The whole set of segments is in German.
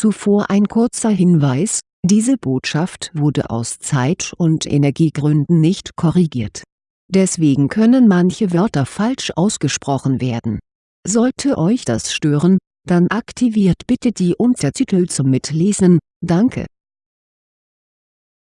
Zuvor ein kurzer Hinweis, diese Botschaft wurde aus Zeit- und Energiegründen nicht korrigiert. Deswegen können manche Wörter falsch ausgesprochen werden. Sollte euch das stören, dann aktiviert bitte die Untertitel zum Mitlesen, danke.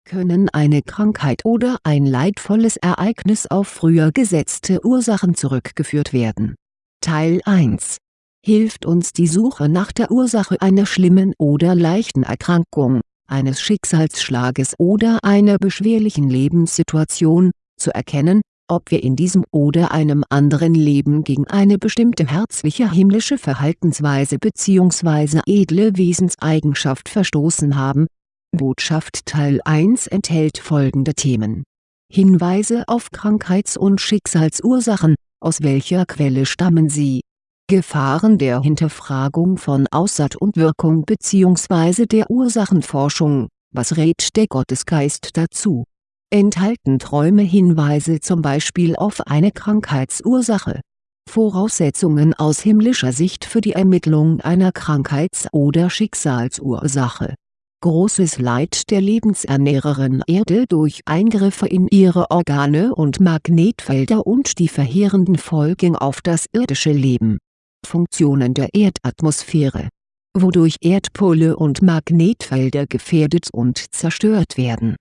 Können eine Krankheit oder ein leidvolles Ereignis auf früher gesetzte Ursachen zurückgeführt werden? Teil 1 Hilft uns die Suche nach der Ursache einer schlimmen oder leichten Erkrankung, eines Schicksalsschlages oder einer beschwerlichen Lebenssituation, zu erkennen, ob wir in diesem oder einem anderen Leben gegen eine bestimmte herzliche himmlische Verhaltensweise bzw. edle Wesenseigenschaft verstoßen haben. Botschaft Teil 1 enthält folgende Themen Hinweise auf Krankheits- und Schicksalsursachen, aus welcher Quelle stammen sie Gefahren der Hinterfragung von Aussat und Wirkung bzw. der Ursachenforschung, was rät der Gottesgeist dazu? Enthalten Träume Hinweise zum Beispiel auf eine Krankheitsursache? Voraussetzungen aus himmlischer Sicht für die Ermittlung einer Krankheits- oder Schicksalsursache Großes Leid der Lebensernährerin Erde durch Eingriffe in ihre Organe und Magnetfelder und die verheerenden Folgen auf das irdische Leben Funktionen der Erdatmosphäre, wodurch Erdpole und Magnetfelder gefährdet und zerstört werden.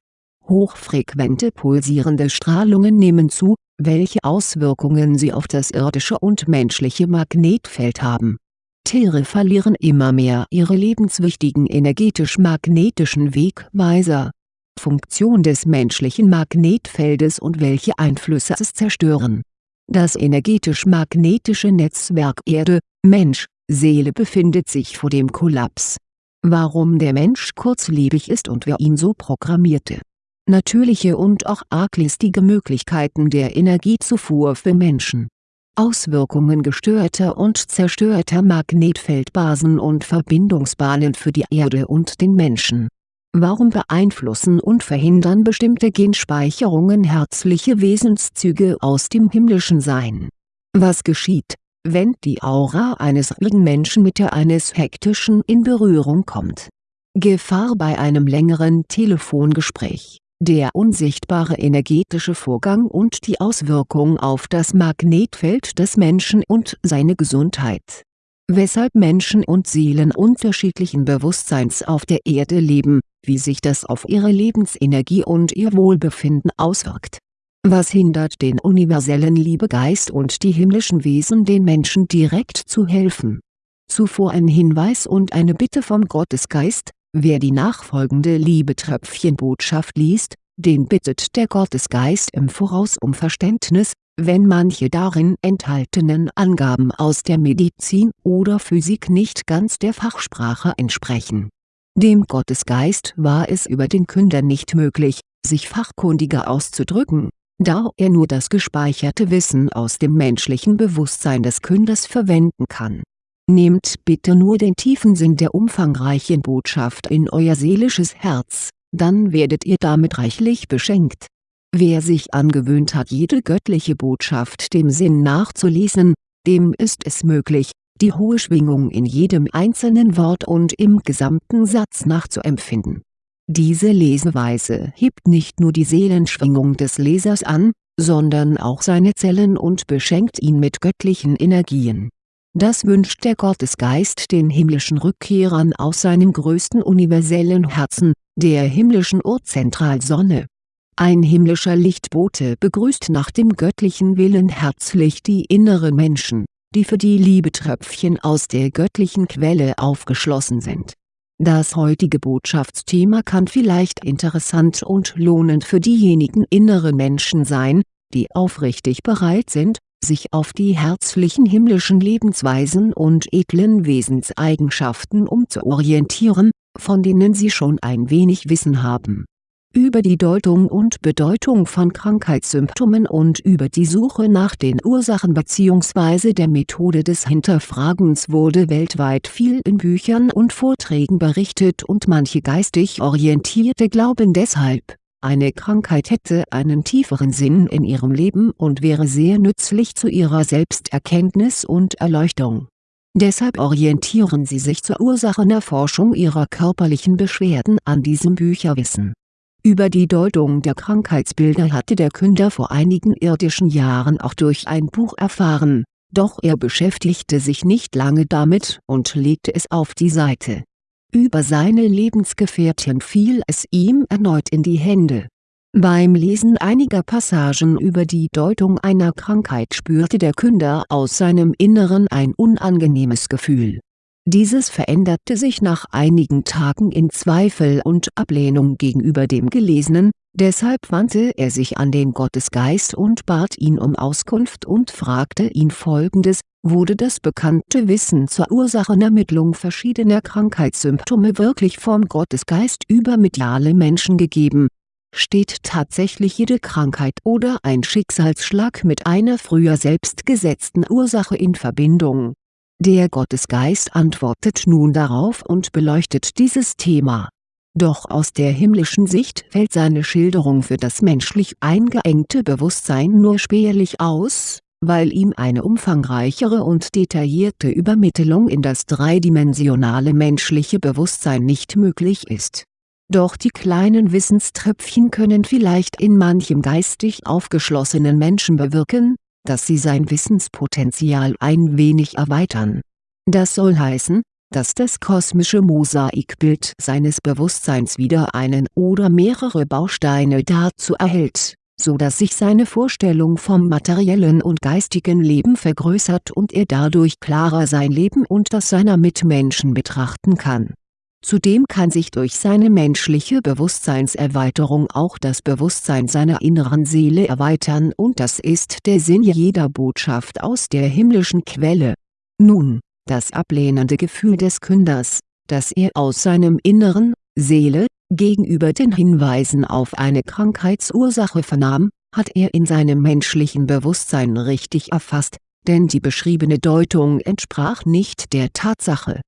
Hochfrequente pulsierende Strahlungen nehmen zu, welche Auswirkungen sie auf das irdische und menschliche Magnetfeld haben. Tiere verlieren immer mehr ihre lebenswichtigen energetisch-magnetischen Wegweiser. Funktion des menschlichen Magnetfeldes und welche Einflüsse es zerstören das energetisch-magnetische Netzwerk Erde, Mensch, Seele befindet sich vor dem Kollaps. Warum der Mensch kurzlebig ist und wer ihn so programmierte. Natürliche und auch arglistige Möglichkeiten der Energiezufuhr für Menschen. Auswirkungen gestörter und zerstörter Magnetfeldbasen und Verbindungsbahnen für die Erde und den Menschen Warum beeinflussen und verhindern bestimmte Genspeicherungen herzliche Wesenszüge aus dem himmlischen Sein? Was geschieht, wenn die Aura eines ruhigen Menschen mit der eines hektischen in Berührung kommt? Gefahr bei einem längeren Telefongespräch der unsichtbare energetische Vorgang und die Auswirkung auf das Magnetfeld des Menschen und seine Gesundheit weshalb Menschen und Seelen unterschiedlichen Bewusstseins auf der Erde leben, wie sich das auf ihre Lebensenergie und ihr Wohlbefinden auswirkt. Was hindert den universellen Liebegeist und die himmlischen Wesen den Menschen direkt zu helfen? Zuvor ein Hinweis und eine Bitte vom Gottesgeist, wer die nachfolgende Liebetröpfchenbotschaft liest, den bittet der Gottesgeist im Voraus um Verständnis, wenn manche darin enthaltenen Angaben aus der Medizin oder Physik nicht ganz der Fachsprache entsprechen. Dem Gottesgeist war es über den Künder nicht möglich, sich fachkundiger auszudrücken, da er nur das gespeicherte Wissen aus dem menschlichen Bewusstsein des Künders verwenden kann. Nehmt bitte nur den tiefen Sinn der umfangreichen Botschaft in euer seelisches Herz, dann werdet ihr damit reichlich beschenkt Wer sich angewöhnt hat jede göttliche Botschaft dem Sinn nachzulesen, dem ist es möglich, die hohe Schwingung in jedem einzelnen Wort und im gesamten Satz nachzuempfinden. Diese Leseweise hebt nicht nur die Seelenschwingung des Lesers an, sondern auch seine Zellen und beschenkt ihn mit göttlichen Energien. Das wünscht der Gottesgeist den himmlischen Rückkehrern aus seinem größten universellen Herzen, der himmlischen Urzentralsonne ein himmlischer Lichtbote begrüßt nach dem göttlichen Willen herzlich die inneren Menschen, die für die Liebetröpfchen aus der göttlichen Quelle aufgeschlossen sind. Das heutige Botschaftsthema kann vielleicht interessant und lohnend für diejenigen inneren Menschen sein, die aufrichtig bereit sind, sich auf die herzlichen himmlischen Lebensweisen und edlen Wesenseigenschaften umzuorientieren, von denen sie schon ein wenig Wissen haben über die Deutung und Bedeutung von Krankheitssymptomen und über die Suche nach den Ursachen bzw. der Methode des Hinterfragens wurde weltweit viel in Büchern und Vorträgen berichtet und manche geistig Orientierte glauben deshalb, eine Krankheit hätte einen tieferen Sinn in ihrem Leben und wäre sehr nützlich zu ihrer Selbsterkenntnis und Erleuchtung Deshalb orientieren sie sich zur Ursachenerforschung ihrer körperlichen Beschwerden an diesem Bücherwissen. Über die Deutung der Krankheitsbilder hatte der Künder vor einigen irdischen Jahren auch durch ein Buch erfahren, doch er beschäftigte sich nicht lange damit und legte es auf die Seite. Über seine Lebensgefährtin fiel es ihm erneut in die Hände beim Lesen einiger Passagen über die Deutung einer Krankheit spürte der Künder aus seinem Inneren ein unangenehmes Gefühl. Dieses veränderte sich nach einigen Tagen in Zweifel und Ablehnung gegenüber dem Gelesenen, deshalb wandte er sich an den Gottesgeist und bat ihn um Auskunft und fragte ihn folgendes, wurde das bekannte Wissen zur Ursachenermittlung verschiedener Krankheitssymptome wirklich vom Gottesgeist über mediale Menschen gegeben Steht tatsächlich jede Krankheit oder ein Schicksalsschlag mit einer früher selbst gesetzten Ursache in Verbindung? Der Gottesgeist antwortet nun darauf und beleuchtet dieses Thema. Doch aus der himmlischen Sicht fällt seine Schilderung für das menschlich eingeengte Bewusstsein nur spärlich aus, weil ihm eine umfangreichere und detaillierte Übermittlung in das dreidimensionale menschliche Bewusstsein nicht möglich ist doch die kleinen Wissenströpfchen können vielleicht in manchem geistig aufgeschlossenen Menschen bewirken, dass sie sein Wissenspotenzial ein wenig erweitern. Das soll heißen, dass das kosmische Mosaikbild seines Bewusstseins wieder einen oder mehrere Bausteine dazu erhält, so dass sich seine Vorstellung vom materiellen und geistigen Leben vergrößert und er dadurch klarer sein Leben und das seiner Mitmenschen betrachten kann Zudem kann sich durch seine menschliche Bewusstseinserweiterung auch das Bewusstsein seiner inneren Seele erweitern und das ist der Sinn jeder Botschaft aus der himmlischen Quelle. Nun, das ablehnende Gefühl des Künders, das er aus seinem Inneren, Seele, gegenüber den Hinweisen auf eine Krankheitsursache vernahm, hat er in seinem menschlichen Bewusstsein richtig erfasst, denn die beschriebene Deutung entsprach nicht der Tatsache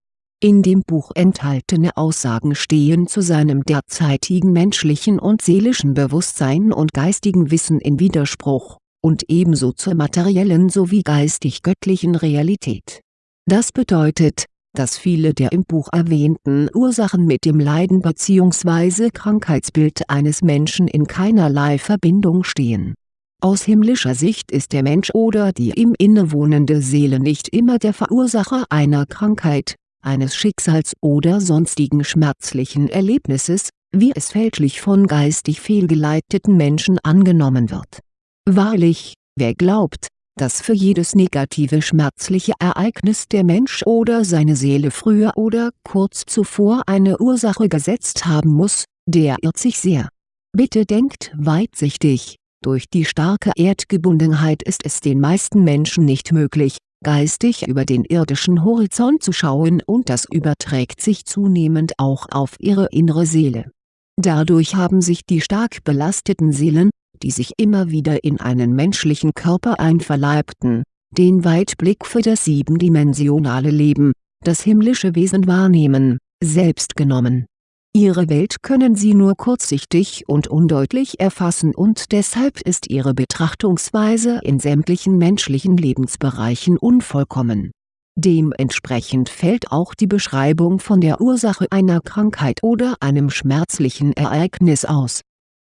in dem Buch enthaltene Aussagen stehen zu seinem derzeitigen menschlichen und seelischen Bewusstsein und geistigen Wissen in Widerspruch, und ebenso zur materiellen sowie geistig-göttlichen Realität. Das bedeutet, dass viele der im Buch erwähnten Ursachen mit dem Leiden bzw. Krankheitsbild eines Menschen in keinerlei Verbindung stehen. Aus himmlischer Sicht ist der Mensch oder die ihm innewohnende Seele nicht immer der Verursacher einer Krankheit, eines Schicksals oder sonstigen schmerzlichen Erlebnisses, wie es fälschlich von geistig fehlgeleiteten Menschen angenommen wird. Wahrlich, wer glaubt, dass für jedes negative schmerzliche Ereignis der Mensch oder seine Seele früher oder kurz zuvor eine Ursache gesetzt haben muss, der irrt sich sehr. Bitte denkt weitsichtig, durch die starke Erdgebundenheit ist es den meisten Menschen nicht möglich, geistig über den irdischen Horizont zu schauen und das überträgt sich zunehmend auch auf ihre innere Seele. Dadurch haben sich die stark belasteten Seelen, die sich immer wieder in einen menschlichen Körper einverleibten, den Weitblick für das siebendimensionale Leben, das himmlische Wesen wahrnehmen, selbst genommen Ihre Welt können sie nur kurzsichtig und undeutlich erfassen und deshalb ist ihre Betrachtungsweise in sämtlichen menschlichen Lebensbereichen unvollkommen. Dementsprechend fällt auch die Beschreibung von der Ursache einer Krankheit oder einem schmerzlichen Ereignis aus.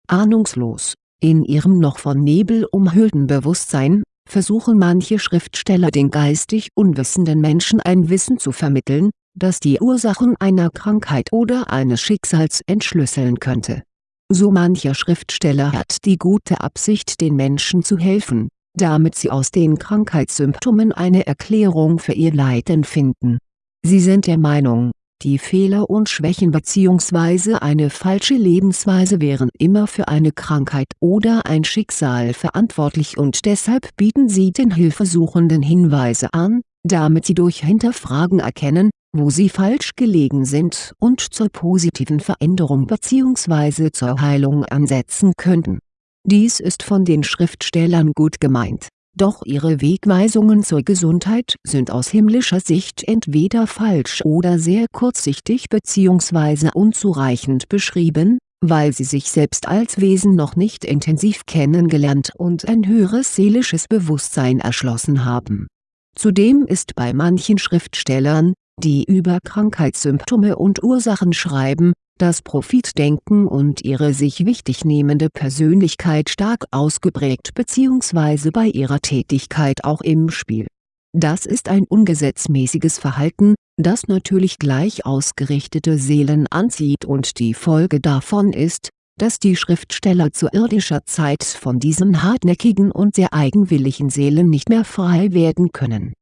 Ahnungslos, in ihrem noch von Nebel umhüllten Bewusstsein, versuchen manche Schriftsteller den geistig unwissenden Menschen ein Wissen zu vermitteln, das die Ursachen einer Krankheit oder eines Schicksals entschlüsseln könnte. So mancher Schriftsteller hat die gute Absicht den Menschen zu helfen, damit sie aus den Krankheitssymptomen eine Erklärung für ihr Leiden finden. Sie sind der Meinung, die Fehler und Schwächen bzw. eine falsche Lebensweise wären immer für eine Krankheit oder ein Schicksal verantwortlich und deshalb bieten sie den Hilfesuchenden Hinweise an, damit sie durch Hinterfragen erkennen, wo sie falsch gelegen sind und zur positiven Veränderung bzw. zur Heilung ansetzen könnten. Dies ist von den Schriftstellern gut gemeint, doch ihre Wegweisungen zur Gesundheit sind aus himmlischer Sicht entweder falsch oder sehr kurzsichtig bzw. unzureichend beschrieben, weil sie sich selbst als Wesen noch nicht intensiv kennengelernt und ein höheres seelisches Bewusstsein erschlossen haben Zudem ist bei manchen Schriftstellern, die über Krankheitssymptome und Ursachen schreiben, das Profitdenken und ihre sich wichtignehmende Persönlichkeit stark ausgeprägt bzw. bei ihrer Tätigkeit auch im Spiel. Das ist ein ungesetzmäßiges Verhalten, das natürlich gleich ausgerichtete Seelen anzieht und die Folge davon ist, dass die Schriftsteller zu irdischer Zeit von diesen hartnäckigen und sehr eigenwilligen Seelen nicht mehr frei werden können.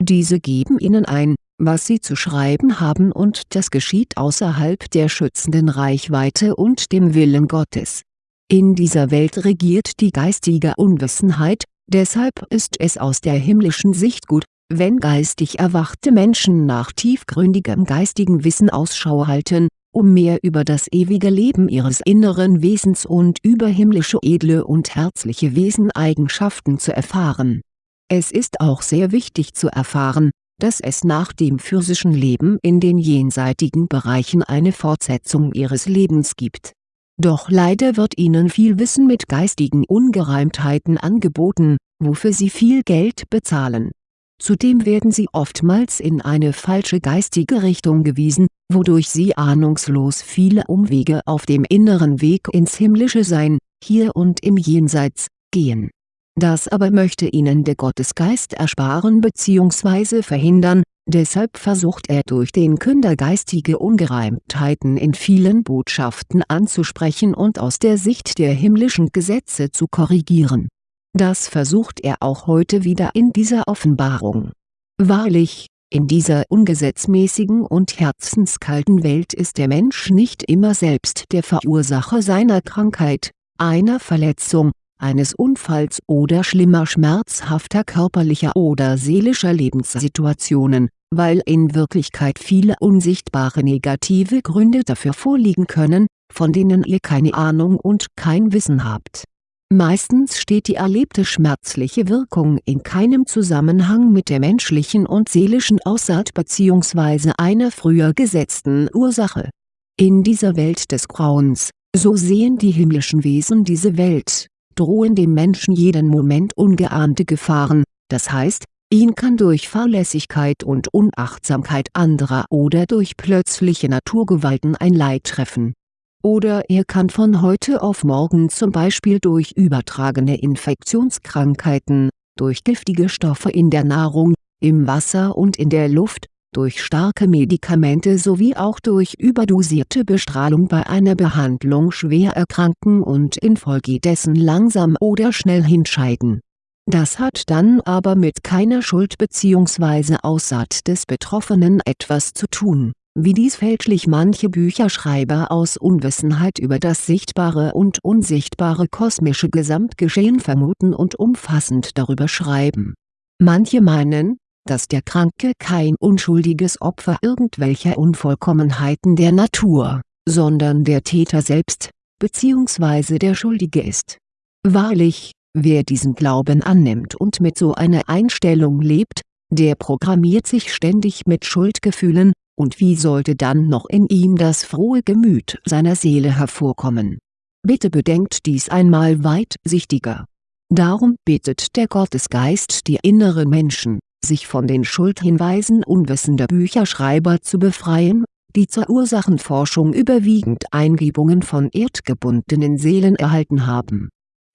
Diese geben ihnen ein, was sie zu schreiben haben und das geschieht außerhalb der schützenden Reichweite und dem Willen Gottes. In dieser Welt regiert die geistige Unwissenheit, deshalb ist es aus der himmlischen Sicht gut, wenn geistig erwachte Menschen nach tiefgründigem geistigen Wissen Ausschau halten, um mehr über das ewige Leben ihres inneren Wesens und über himmlische edle und herzliche Weseneigenschaften zu erfahren. Es ist auch sehr wichtig zu erfahren, dass es nach dem physischen Leben in den jenseitigen Bereichen eine Fortsetzung ihres Lebens gibt. Doch leider wird ihnen viel Wissen mit geistigen Ungereimtheiten angeboten, wofür sie viel Geld bezahlen. Zudem werden sie oftmals in eine falsche geistige Richtung gewiesen, wodurch sie ahnungslos viele Umwege auf dem inneren Weg ins himmlische Sein, hier und im Jenseits, gehen das aber möchte ihnen der Gottesgeist ersparen bzw. verhindern, deshalb versucht er durch den Künder geistige Ungereimtheiten in vielen Botschaften anzusprechen und aus der Sicht der himmlischen Gesetze zu korrigieren. Das versucht er auch heute wieder in dieser Offenbarung. Wahrlich, in dieser ungesetzmäßigen und herzenskalten Welt ist der Mensch nicht immer selbst der Verursacher seiner Krankheit, einer Verletzung, eines Unfalls oder schlimmer schmerzhafter körperlicher oder seelischer Lebenssituationen, weil in Wirklichkeit viele unsichtbare negative Gründe dafür vorliegen können, von denen ihr keine Ahnung und kein Wissen habt. Meistens steht die erlebte schmerzliche Wirkung in keinem Zusammenhang mit der menschlichen und seelischen Aussaat bzw. einer früher gesetzten Ursache. In dieser Welt des Grauens, so sehen die himmlischen Wesen diese Welt, drohen dem Menschen jeden Moment ungeahnte Gefahren, das heißt, ihn kann durch Fahrlässigkeit und Unachtsamkeit anderer oder durch plötzliche Naturgewalten ein Leid treffen. Oder er kann von heute auf morgen zum Beispiel durch übertragene Infektionskrankheiten, durch giftige Stoffe in der Nahrung, im Wasser und in der Luft, durch starke Medikamente sowie auch durch überdosierte Bestrahlung bei einer Behandlung schwer erkranken und infolgedessen langsam oder schnell hinscheiden. Das hat dann aber mit keiner Schuld bzw. Aussaat des Betroffenen etwas zu tun, wie dies fälschlich manche Bücherschreiber aus Unwissenheit über das sichtbare und unsichtbare kosmische Gesamtgeschehen vermuten und umfassend darüber schreiben. Manche meinen, dass der Kranke kein unschuldiges Opfer irgendwelcher Unvollkommenheiten der Natur, sondern der Täter selbst, bzw. der Schuldige ist. Wahrlich, wer diesen Glauben annimmt und mit so einer Einstellung lebt, der programmiert sich ständig mit Schuldgefühlen, und wie sollte dann noch in ihm das frohe Gemüt seiner Seele hervorkommen? Bitte bedenkt dies einmal weitsichtiger. Darum bittet der Gottesgeist die inneren Menschen, sich von den Schuldhinweisen unwissender Bücherschreiber zu befreien, die zur Ursachenforschung überwiegend Eingebungen von erdgebundenen Seelen erhalten haben.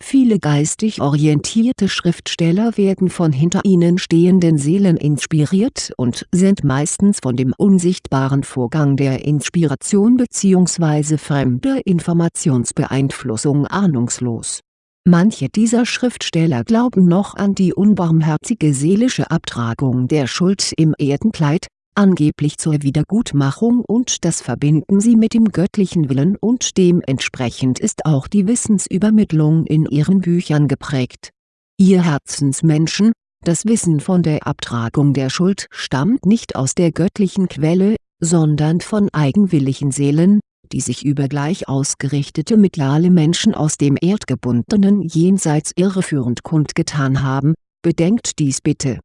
Viele geistig orientierte Schriftsteller werden von hinter ihnen stehenden Seelen inspiriert und sind meistens von dem unsichtbaren Vorgang der Inspiration bzw. fremder Informationsbeeinflussung ahnungslos Manche dieser Schriftsteller glauben noch an die unbarmherzige seelische Abtragung der Schuld im Erdenkleid, angeblich zur Wiedergutmachung und das verbinden sie mit dem göttlichen Willen und dementsprechend ist auch die Wissensübermittlung in ihren Büchern geprägt. Ihr Herzensmenschen, das Wissen von der Abtragung der Schuld stammt nicht aus der göttlichen Quelle, sondern von eigenwilligen Seelen, die sich über gleich ausgerichtete mediale Menschen aus dem erdgebundenen Jenseits irreführend kundgetan haben, bedenkt dies bitte.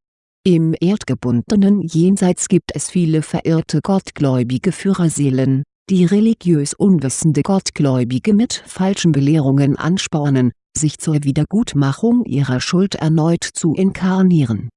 Im erdgebundenen Jenseits gibt es viele verirrte gottgläubige Führerseelen, die religiös unwissende Gottgläubige mit falschen Belehrungen anspornen, sich zur Wiedergutmachung ihrer Schuld erneut zu inkarnieren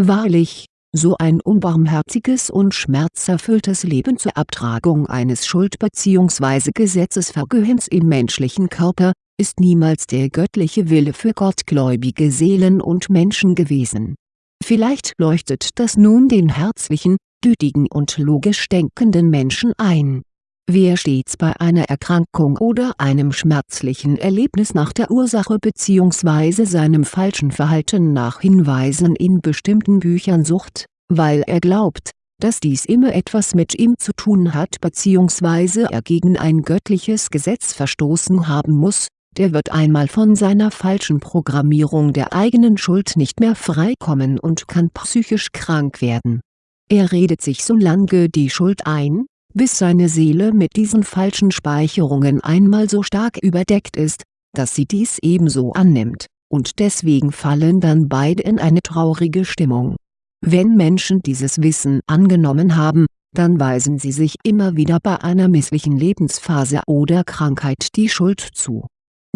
Wahrlich, so ein unbarmherziges und schmerzerfülltes Leben zur Abtragung eines Schuld- bzw. Gesetzesvergehens im menschlichen Körper, ist niemals der göttliche Wille für gottgläubige Seelen und Menschen gewesen. Vielleicht leuchtet das nun den herzlichen, gütigen und logisch denkenden Menschen ein. Wer stets bei einer Erkrankung oder einem schmerzlichen Erlebnis nach der Ursache bzw. seinem falschen Verhalten nach Hinweisen in bestimmten Büchern sucht, weil er glaubt, dass dies immer etwas mit ihm zu tun hat bzw. er gegen ein göttliches Gesetz verstoßen haben muss, der wird einmal von seiner falschen Programmierung der eigenen Schuld nicht mehr freikommen und kann psychisch krank werden. Er redet sich so lange die Schuld ein, bis seine Seele mit diesen falschen Speicherungen einmal so stark überdeckt ist, dass sie dies ebenso annimmt, und deswegen fallen dann beide in eine traurige Stimmung. Wenn Menschen dieses Wissen angenommen haben, dann weisen sie sich immer wieder bei einer misslichen Lebensphase oder Krankheit die Schuld zu.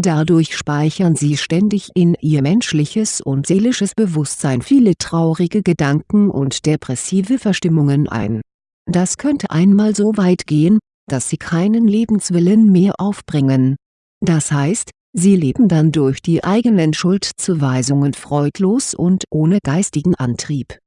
Dadurch speichern sie ständig in ihr menschliches und seelisches Bewusstsein viele traurige Gedanken und depressive Verstimmungen ein das könnte einmal so weit gehen, dass sie keinen Lebenswillen mehr aufbringen. Das heißt, sie leben dann durch die eigenen Schuldzuweisungen freudlos und ohne geistigen Antrieb.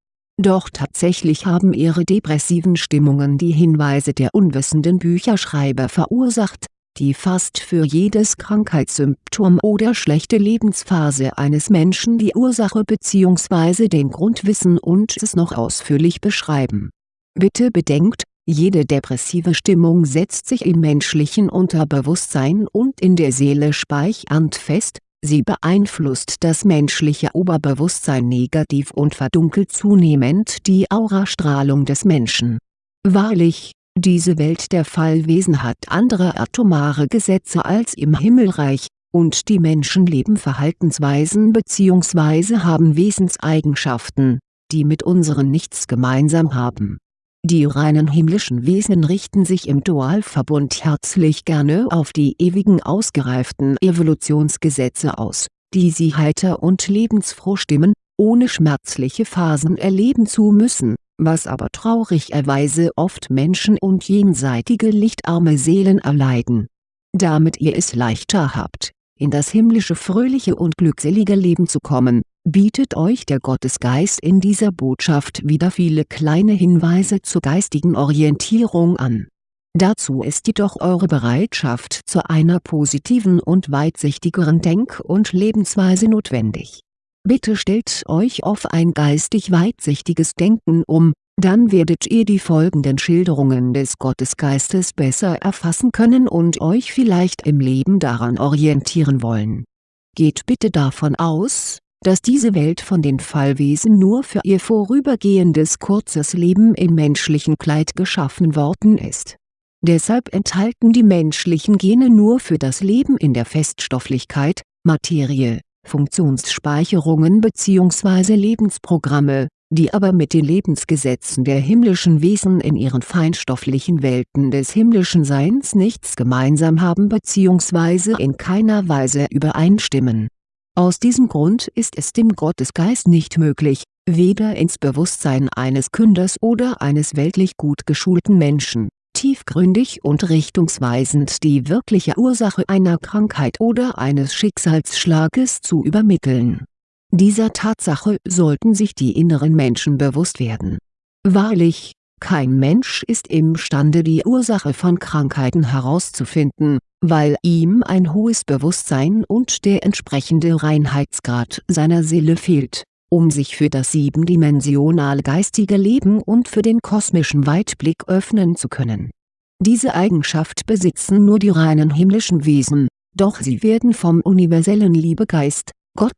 Doch tatsächlich haben ihre depressiven Stimmungen die Hinweise der unwissenden Bücherschreiber verursacht, die fast für jedes Krankheitssymptom oder schlechte Lebensphase eines Menschen die Ursache bzw. den Grund wissen und es noch ausführlich beschreiben Bitte bedenkt, jede depressive Stimmung setzt sich im menschlichen Unterbewusstsein und in der Seele speichernd fest, sie beeinflusst das menschliche Oberbewusstsein negativ und verdunkelt zunehmend die Aurastrahlung des Menschen. Wahrlich, diese Welt der Fallwesen hat andere atomare Gesetze als im Himmelreich, und die Menschen leben Verhaltensweisen bzw. haben Wesenseigenschaften, die mit unseren nichts gemeinsam haben die reinen himmlischen Wesen richten sich im Dualverbund herzlich gerne auf die ewigen ausgereiften Evolutionsgesetze aus, die sie heiter und lebensfroh stimmen, ohne schmerzliche Phasen erleben zu müssen, was aber traurigerweise oft Menschen und jenseitige lichtarme Seelen erleiden. Damit ihr es leichter habt, in das himmlische fröhliche und glückselige Leben zu kommen, bietet euch der Gottesgeist in dieser Botschaft wieder viele kleine Hinweise zur geistigen Orientierung an. Dazu ist jedoch eure Bereitschaft zu einer positiven und weitsichtigeren Denk- und Lebensweise notwendig. Bitte stellt euch auf ein geistig weitsichtiges Denken um, dann werdet ihr die folgenden Schilderungen des Gottesgeistes besser erfassen können und euch vielleicht im Leben daran orientieren wollen. Geht bitte davon aus, dass diese Welt von den Fallwesen nur für ihr vorübergehendes kurzes Leben im menschlichen Kleid geschaffen worden ist. Deshalb enthalten die menschlichen Gene nur für das Leben in der Feststofflichkeit, Materie, Funktionsspeicherungen bzw. Lebensprogramme, die aber mit den Lebensgesetzen der himmlischen Wesen in ihren feinstofflichen Welten des himmlischen Seins nichts gemeinsam haben bzw. in keiner Weise übereinstimmen aus diesem Grund ist es dem Gottesgeist nicht möglich, weder ins Bewusstsein eines Künders oder eines weltlich gut geschulten Menschen, tiefgründig und richtungsweisend die wirkliche Ursache einer Krankheit oder eines Schicksalsschlages zu übermitteln. Dieser Tatsache sollten sich die inneren Menschen bewusst werden. Wahrlich, kein Mensch ist imstande die Ursache von Krankheiten herauszufinden, weil ihm ein hohes Bewusstsein und der entsprechende Reinheitsgrad seiner Seele fehlt, um sich für das siebendimensionale geistige Leben und für den kosmischen Weitblick öffnen zu können. Diese Eigenschaft besitzen nur die reinen himmlischen Wesen, doch sie werden vom universellen Liebegeist, Gott,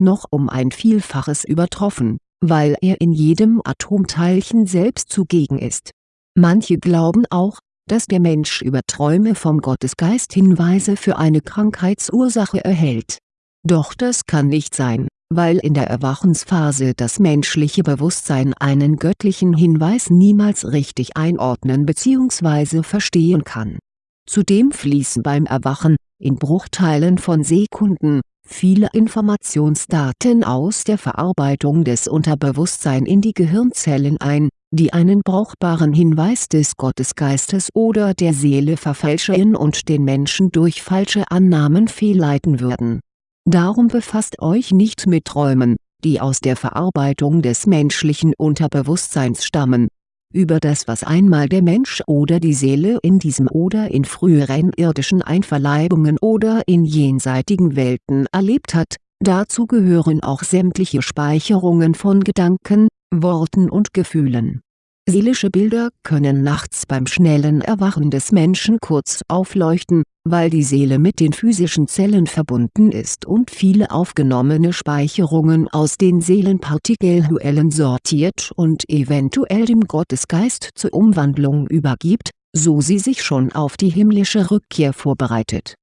noch um ein Vielfaches übertroffen weil er in jedem Atomteilchen selbst zugegen ist. Manche glauben auch, dass der Mensch über Träume vom Gottesgeist Hinweise für eine Krankheitsursache erhält. Doch das kann nicht sein, weil in der Erwachensphase das menschliche Bewusstsein einen göttlichen Hinweis niemals richtig einordnen bzw. verstehen kann. Zudem fließen beim Erwachen, in Bruchteilen von Sekunden, viele Informationsdaten aus der Verarbeitung des Unterbewusstsein in die Gehirnzellen ein, die einen brauchbaren Hinweis des Gottesgeistes oder der Seele verfälschen und den Menschen durch falsche Annahmen fehlleiten würden. Darum befasst euch nicht mit Träumen, die aus der Verarbeitung des menschlichen Unterbewusstseins stammen. Über das was einmal der Mensch oder die Seele in diesem oder in früheren irdischen Einverleibungen oder in jenseitigen Welten erlebt hat, dazu gehören auch sämtliche Speicherungen von Gedanken, Worten und Gefühlen Seelische Bilder können nachts beim schnellen Erwachen des Menschen kurz aufleuchten, weil die Seele mit den physischen Zellen verbunden ist und viele aufgenommene Speicherungen aus den Seelenpartikelhuellen sortiert und eventuell dem Gottesgeist zur Umwandlung übergibt, so sie sich schon auf die himmlische Rückkehr vorbereitet.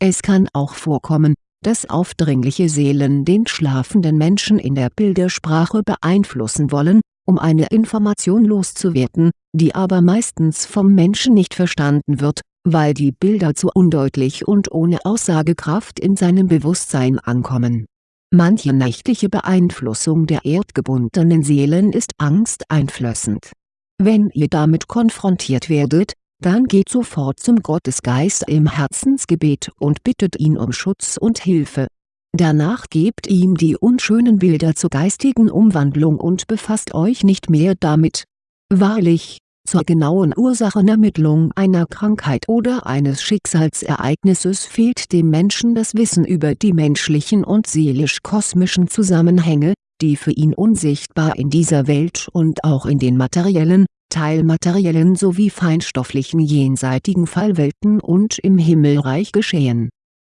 Es kann auch vorkommen, dass aufdringliche Seelen den schlafenden Menschen in der Bildersprache beeinflussen wollen um eine Information loszuwerden, die aber meistens vom Menschen nicht verstanden wird, weil die Bilder zu undeutlich und ohne Aussagekraft in seinem Bewusstsein ankommen. Manche nächtliche Beeinflussung der erdgebundenen Seelen ist angsteinflößend. Wenn ihr damit konfrontiert werdet, dann geht sofort zum Gottesgeist im Herzensgebet und bittet ihn um Schutz und Hilfe Danach gebt ihm die unschönen Bilder zur geistigen Umwandlung und befasst euch nicht mehr damit. Wahrlich, zur genauen Ursachenermittlung einer Krankheit oder eines Schicksalsereignisses fehlt dem Menschen das Wissen über die menschlichen und seelisch-kosmischen Zusammenhänge, die für ihn unsichtbar in dieser Welt und auch in den materiellen, teilmateriellen sowie feinstofflichen jenseitigen Fallwelten und im Himmelreich geschehen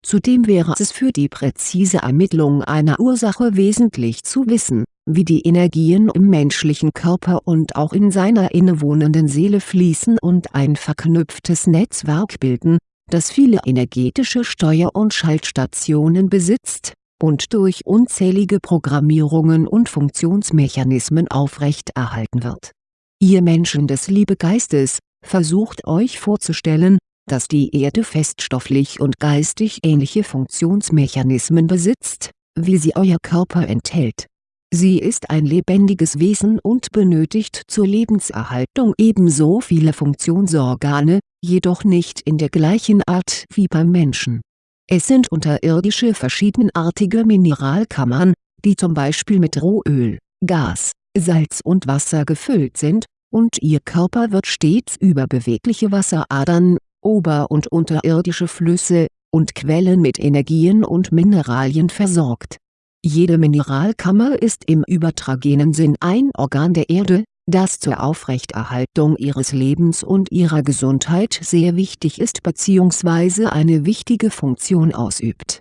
Zudem wäre es für die präzise Ermittlung einer Ursache wesentlich zu wissen, wie die Energien im menschlichen Körper und auch in seiner innewohnenden Seele fließen und ein verknüpftes Netzwerk bilden, das viele energetische Steuer- und Schaltstationen besitzt, und durch unzählige Programmierungen und Funktionsmechanismen aufrechterhalten wird. Ihr Menschen des Liebegeistes, versucht euch vorzustellen, dass die Erde feststofflich und geistig ähnliche Funktionsmechanismen besitzt, wie sie euer Körper enthält. Sie ist ein lebendiges Wesen und benötigt zur Lebenserhaltung ebenso viele Funktionsorgane, jedoch nicht in der gleichen Art wie beim Menschen. Es sind unterirdische verschiedenartige Mineralkammern, die zum Beispiel mit Rohöl, Gas, Salz und Wasser gefüllt sind, und ihr Körper wird stets über bewegliche Wasseradern ober- und unterirdische Flüsse, und Quellen mit Energien und Mineralien versorgt. Jede Mineralkammer ist im übertragenen Sinn ein Organ der Erde, das zur Aufrechterhaltung ihres Lebens und ihrer Gesundheit sehr wichtig ist bzw. eine wichtige Funktion ausübt.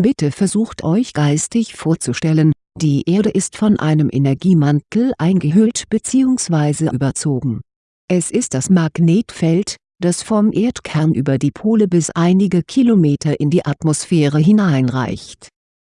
Bitte versucht euch geistig vorzustellen, die Erde ist von einem Energiemantel eingehüllt bzw. überzogen. Es ist das Magnetfeld, das vom Erdkern über die Pole bis einige Kilometer in die Atmosphäre hineinreicht.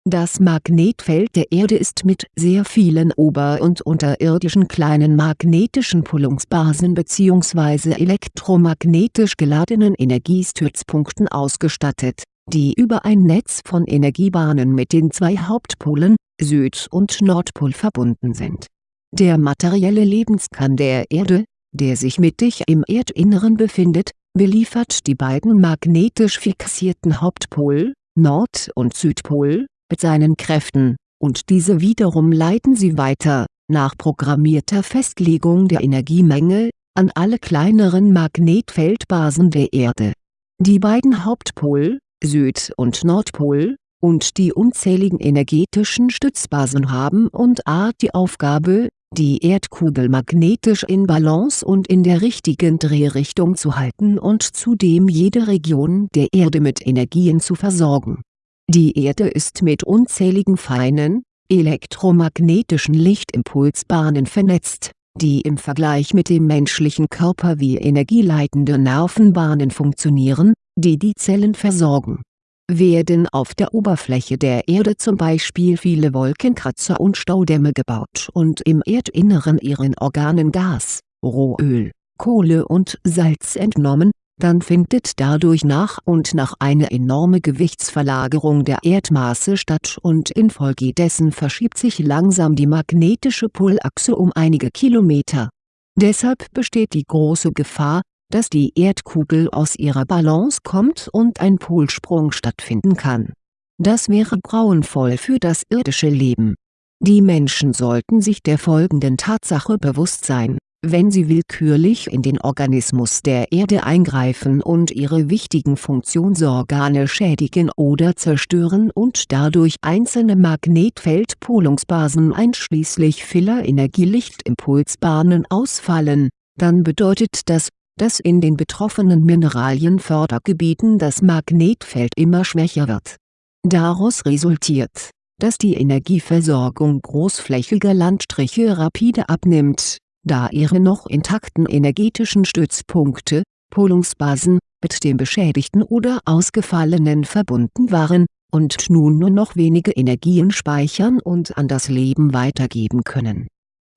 Das Magnetfeld der Erde ist mit sehr vielen ober- und unterirdischen kleinen magnetischen Pullungsbasen bzw. elektromagnetisch geladenen Energiestützpunkten ausgestattet, die über ein Netz von Energiebahnen mit den zwei Hauptpolen, Süd- und Nordpol verbunden sind. Der materielle Lebenskern der Erde, der sich mittig im Erdinneren befindet, beliefert die beiden magnetisch fixierten Hauptpol, Nord- und Südpol, mit seinen Kräften, und diese wiederum leiten sie weiter, nach programmierter Festlegung der Energiemenge, an alle kleineren Magnetfeldbasen der Erde. Die beiden Hauptpol, Süd- und Nordpol, und die unzähligen energetischen Stützbasen haben und a die Aufgabe, die Erdkugel magnetisch in Balance und in der richtigen Drehrichtung zu halten und zudem jede Region der Erde mit Energien zu versorgen. Die Erde ist mit unzähligen feinen, elektromagnetischen Lichtimpulsbahnen vernetzt, die im Vergleich mit dem menschlichen Körper wie energieleitende Nervenbahnen funktionieren, die die Zellen versorgen werden auf der Oberfläche der Erde zum Beispiel viele Wolkenkratzer und Staudämme gebaut und im Erdinneren ihren Organen Gas, Rohöl, Kohle und Salz entnommen, dann findet dadurch nach und nach eine enorme Gewichtsverlagerung der Erdmasse statt und infolgedessen verschiebt sich langsam die magnetische Polachse um einige Kilometer. Deshalb besteht die große Gefahr, dass die Erdkugel aus ihrer Balance kommt und ein Polsprung stattfinden kann. Das wäre grauenvoll für das irdische Leben. Die Menschen sollten sich der folgenden Tatsache bewusst sein wenn sie willkürlich in den Organismus der Erde eingreifen und ihre wichtigen Funktionsorgane schädigen oder zerstören und dadurch einzelne Magnetfeldpolungsbasen einschließlich Filler-Energielichtimpulsbahnen ausfallen, dann bedeutet das, dass in den betroffenen Mineralienfördergebieten das Magnetfeld immer schwächer wird. Daraus resultiert, dass die Energieversorgung großflächiger Landstriche rapide abnimmt da ihre noch intakten energetischen Stützpunkte (Polungsbasen) mit dem beschädigten oder ausgefallenen verbunden waren, und nun nur noch wenige Energien speichern und an das Leben weitergeben können.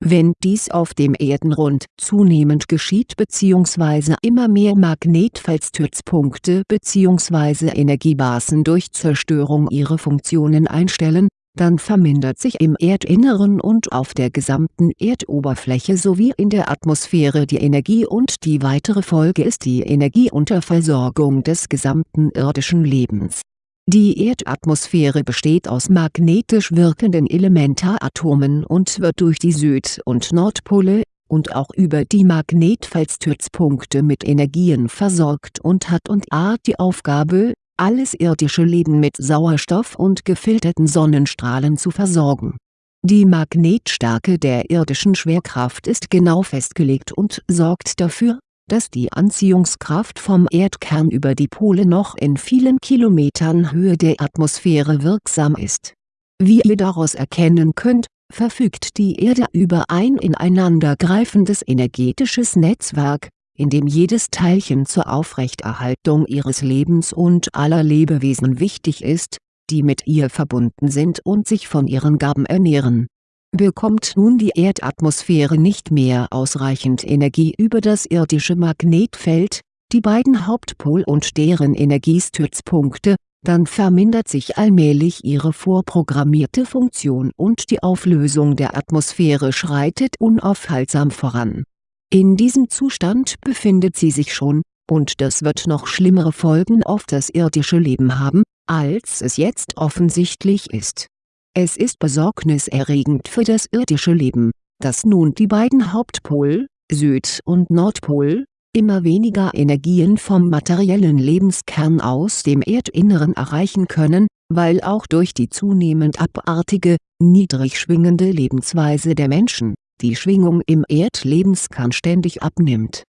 Wenn dies auf dem Erdenrund zunehmend geschieht bzw. immer mehr Magnetfeldstützpunkte bzw. Energiebasen durch Zerstörung ihre Funktionen einstellen dann vermindert sich im Erdinneren und auf der gesamten Erdoberfläche sowie in der Atmosphäre die Energie und die weitere Folge ist die Energieunterversorgung des gesamten irdischen Lebens. Die Erdatmosphäre besteht aus magnetisch wirkenden Elementaratomen und wird durch die Süd- und Nordpole, und auch über die Magnetfeldstützpunkte mit Energien versorgt und hat und hat die Aufgabe, alles irdische Leben mit Sauerstoff und gefilterten Sonnenstrahlen zu versorgen. Die Magnetstärke der irdischen Schwerkraft ist genau festgelegt und sorgt dafür, dass die Anziehungskraft vom Erdkern über die Pole noch in vielen Kilometern Höhe der Atmosphäre wirksam ist. Wie ihr daraus erkennen könnt, verfügt die Erde über ein ineinandergreifendes energetisches Netzwerk, in dem jedes Teilchen zur Aufrechterhaltung ihres Lebens und aller Lebewesen wichtig ist, die mit ihr verbunden sind und sich von ihren Gaben ernähren. Bekommt nun die Erdatmosphäre nicht mehr ausreichend Energie über das irdische Magnetfeld, die beiden Hauptpol- und deren Energiestützpunkte, dann vermindert sich allmählich ihre vorprogrammierte Funktion und die Auflösung der Atmosphäre schreitet unaufhaltsam voran in diesem Zustand befindet sie sich schon, und das wird noch schlimmere Folgen auf das irdische Leben haben, als es jetzt offensichtlich ist. Es ist besorgniserregend für das irdische Leben, dass nun die beiden Hauptpol, Süd- und Nordpol, immer weniger Energien vom materiellen Lebenskern aus dem Erdinneren erreichen können, weil auch durch die zunehmend abartige, niedrig schwingende Lebensweise der Menschen die Schwingung im Erdlebenskern ständig abnimmt.